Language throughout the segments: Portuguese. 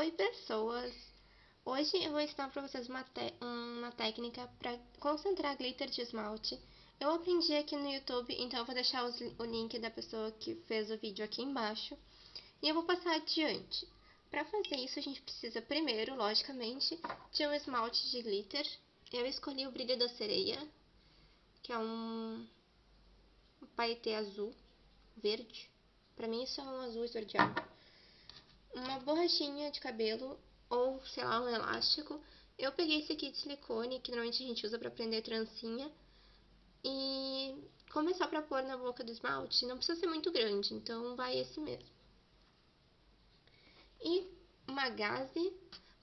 Oi pessoas! Hoje eu vou ensinar para vocês uma, uma técnica para concentrar glitter de esmalte. Eu aprendi aqui no YouTube, então eu vou deixar os, o link da pessoa que fez o vídeo aqui embaixo. E eu vou passar adiante. Para fazer isso a gente precisa primeiro, logicamente, de um esmalte de glitter. Eu escolhi o Brilho da Sereia, que é um, um paetê azul, verde. Para mim isso é um azul esverdeado uma borrachinha de cabelo ou, sei lá, um elástico. Eu peguei esse aqui de silicone, que normalmente a gente usa pra prender trancinha. E começar pra pôr na boca do esmalte, não precisa ser muito grande, então vai esse mesmo. E uma gaze,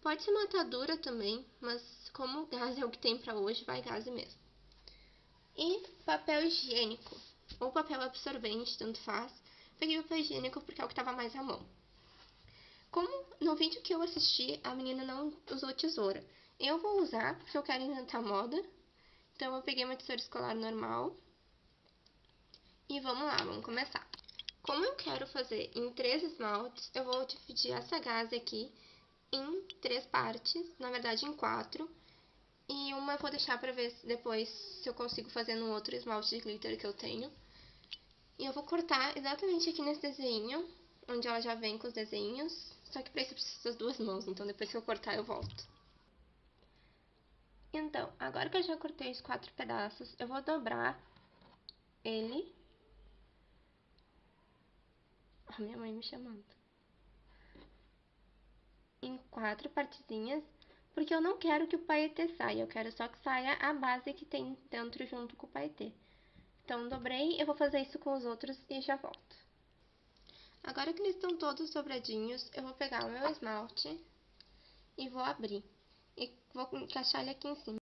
pode ser uma atadura também, mas como gaze é o que tem pra hoje, vai gaze mesmo. E papel higiênico, ou papel absorvente, tanto faz. Peguei papel higiênico porque é o que tava mais à mão. Como no vídeo que eu assisti, a menina não usou tesoura. Eu vou usar, porque eu quero inventar moda. Então, eu peguei uma tesoura escolar normal. E vamos lá, vamos começar. Como eu quero fazer em três esmaltes, eu vou dividir essa gase aqui em três partes, na verdade em quatro. E uma eu vou deixar pra ver depois se eu consigo fazer no outro esmalte de glitter que eu tenho. E eu vou cortar exatamente aqui nesse desenho, onde ela já vem com os desenhos. Só que pra isso eu preciso das duas mãos, então depois que eu cortar eu volto. Então, agora que eu já cortei os quatro pedaços, eu vou dobrar ele. A minha mãe me chamando. Em quatro partezinhas, porque eu não quero que o paetê saia, eu quero só que saia a base que tem dentro junto com o paetê. Então, dobrei, eu vou fazer isso com os outros e já volto. Agora que eles estão todos dobradinhos, eu vou pegar o meu esmalte e vou abrir. E vou encaixar ele aqui em cima.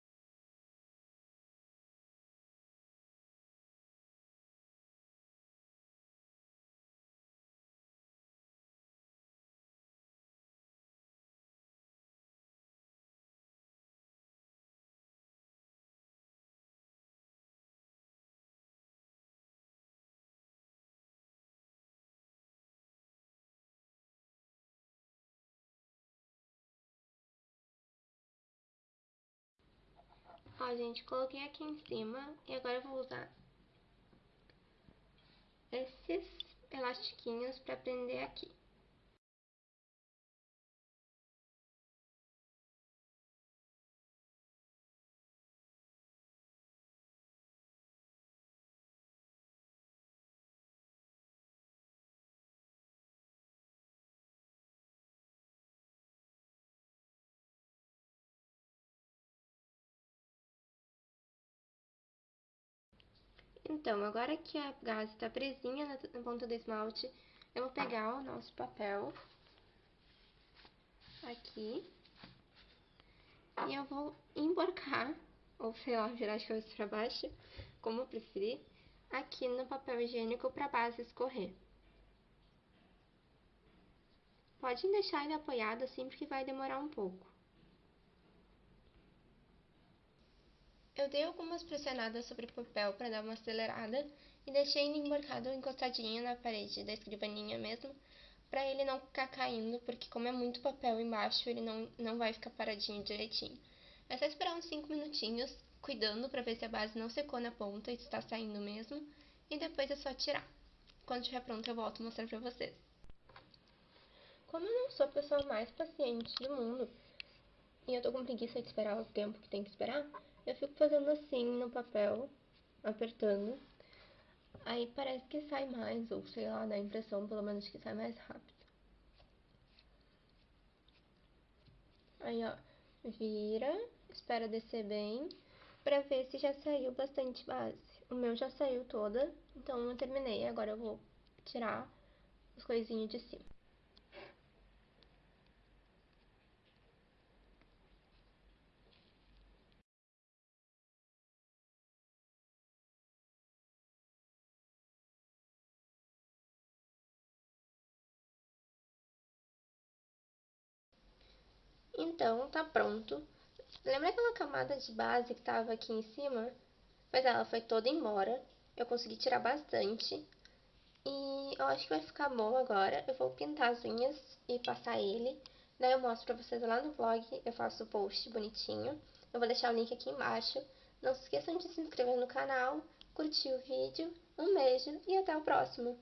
Ó, gente, coloquei aqui em cima e agora eu vou usar esses elastiquinhos pra prender aqui. Então, agora que a gase está presinha na ponta do esmalte, eu vou pegar o nosso papel aqui e eu vou emborcar, ou sei lá, virar de cabeça para baixo, como eu preferir, aqui no papel higiênico para a base escorrer. Pode deixar ele apoiado assim, porque vai demorar um pouco. Eu dei algumas pressionadas sobre o papel para dar uma acelerada e deixei ele emborcado encostadinho na parede da escrivaninha mesmo, para ele não ficar caindo, porque como é muito papel embaixo, ele não, não vai ficar paradinho direitinho. É só esperar uns 5 minutinhos, cuidando para ver se a base não secou na ponta e está saindo mesmo, e depois é só tirar. Quando estiver pronto eu volto mostrar para vocês. Como eu não sou a pessoa mais paciente do mundo, e eu tô com preguiça de esperar o tempo que tem que esperar, eu fico fazendo assim no papel, apertando. Aí parece que sai mais, ou sei lá, dá a impressão pelo menos que sai mais rápido. Aí, ó, vira, espera descer bem, pra ver se já saiu bastante base. O meu já saiu toda, então eu terminei. Agora eu vou tirar os coisinhos de cima. Então, tá pronto. Lembra aquela camada de base que tava aqui em cima? Pois ela foi toda embora. Eu consegui tirar bastante. E eu acho que vai ficar bom agora. Eu vou pintar as unhas e passar ele. Daí eu mostro pra vocês lá no blog, eu faço o post bonitinho. Eu vou deixar o link aqui embaixo. Não se esqueçam de se inscrever no canal, curtir o vídeo. Um beijo e até o próximo!